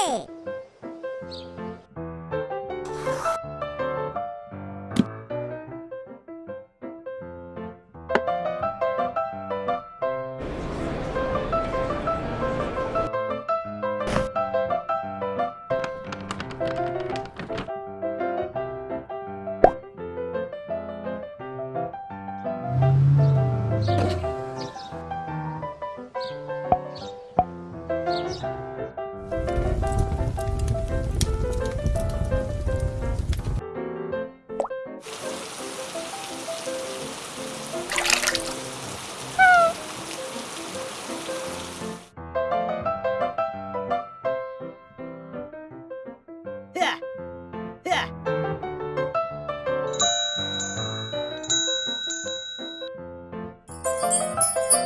you Música